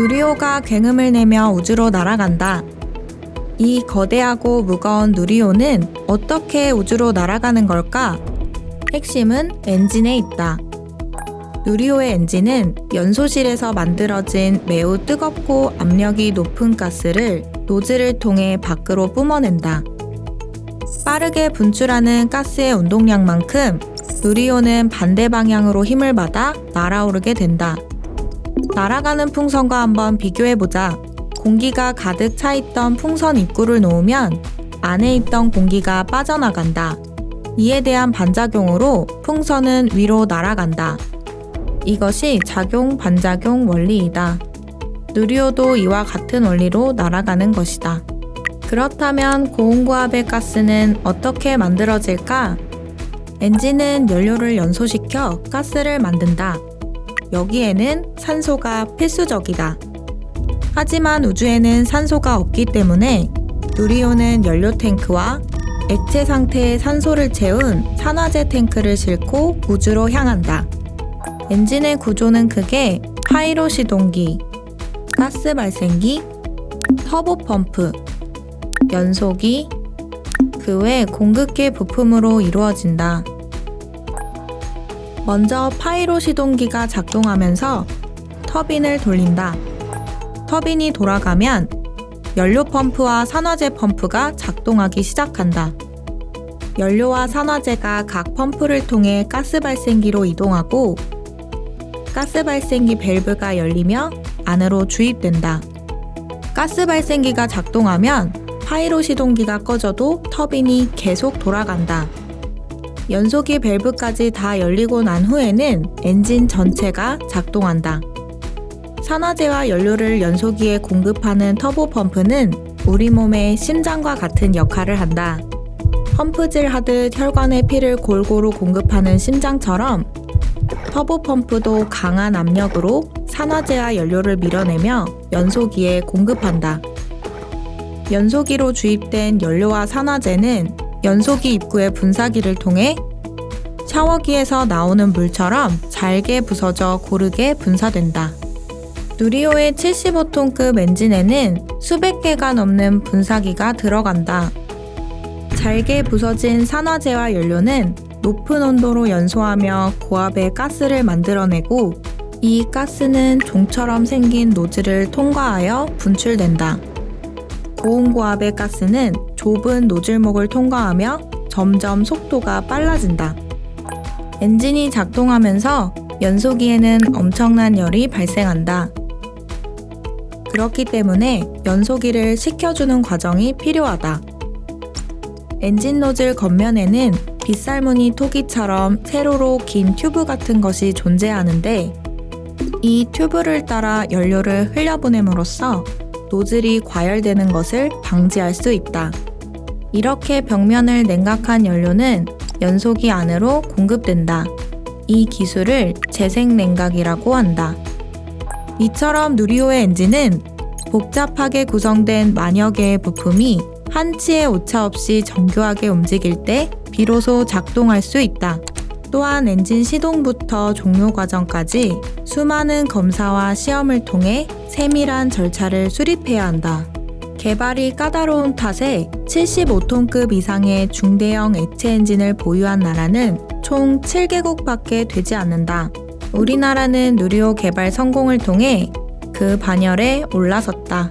누리호가 굉음을 내며 우주로 날아간다. 이 거대하고 무거운 누리호는 어떻게 우주로 날아가는 걸까? 핵심은 엔진에 있다. 누리호의 엔진은 연소실에서 만들어진 매우 뜨겁고 압력이 높은 가스를 노즐을 통해 밖으로 뿜어낸다. 빠르게 분출하는 가스의 운동량만큼 누리호는 반대 방향으로 힘을 받아 날아오르게 된다. 날아가는 풍선과 한번 비교해보자. 공기가 가득 차 있던 풍선 입구를 놓으면 안에 있던 공기가 빠져나간다. 이에 대한 반작용으로 풍선은 위로 날아간다. 이것이 작용 반작용 원리이다. 누리호도 이와 같은 원리로 날아가는 것이다. 그렇다면 고온고압의 가스는 어떻게 만들어질까? 엔진은 연료를 연소시켜 가스를 만든다. 여기에는 산소가 필수적이다. 하지만 우주에는 산소가 없기 때문에 누리호는 연료 탱크와 액체 상태의 산소를 채운 산화제 탱크를 싣고 우주로 향한다. 엔진의 구조는 크게 파이로 시동기, 가스 발생기, 터보 펌프, 연소기, 그 외 공급기 부품으로 이루어진다. 먼저 pyro 시동기가 작동하면서 터빈을 돌린다. 터빈이 돌아가면 연료 펌프와 산화제 펌프가 작동하기 시작한다. 연료와 산화제가 각 펌프를 통해 가스 발생기로 이동하고 가스 발생기 밸브가 열리며 안으로 주입된다. 가스 발생기가 작동하면 pyro 시동기가 꺼져도 터빈이 계속 돌아간다. 연소기 밸브까지 다 열리고 난 후에는 엔진 전체가 작동한다. 산화제와 연료를 연소기에 공급하는 터보 펌프는 우리 몸의 심장과 같은 역할을 한다. 펌프질 하듯 혈관에 피를 골고루 공급하는 심장처럼 터보 펌프도 강한 압력으로 산화제와 연료를 밀어내며 연소기에 공급한다. 연소기로 주입된 연료와 산화제는 연소기 입구의 분사기를 통해 샤워기에서 나오는 물처럼 잘게 부서져 고르게 분사된다. 누리호의 75톤급 엔진에는 수백 개가 넘는 분사기가 들어간다. 잘게 부서진 산화제와 연료는 높은 온도로 연소하며 고압의 가스를 만들어내고 이 가스는 종처럼 생긴 노즐을 통과하여 분출된다. 고온고압의 가스는 좁은 노즐목을 통과하며 점점 속도가 빨라진다. 엔진이 작동하면서 연소기에는 엄청난 열이 발생한다. 그렇기 때문에 연소기를 식혀주는 과정이 필요하다. 엔진 노즐 겉면에는 빗살무늬 토기처럼 세로로 긴 튜브 같은 것이 존재하는데 이 튜브를 따라 연료를 흘려보냄으로써 노즐이 과열되는 것을 방지할 수 있다. 이렇게 벽면을 냉각한 연료는 연소기 안으로 공급된다. 이 기술을 재생 냉각이라고 한다. 이처럼 누리호의 엔진은 복잡하게 구성된 개의 부품이 한치의 오차 없이 정교하게 움직일 때 비로소 작동할 수 있다. 또한 엔진 시동부터 종료 과정까지 수많은 검사와 시험을 통해 세밀한 절차를 수립해야 한다. 개발이 까다로운 탓에 75톤급 이상의 중대형 액체 엔진을 보유한 나라는 총 7개국밖에 되지 않는다. 우리나라는 누리호 개발 성공을 통해 그 반열에 올라섰다.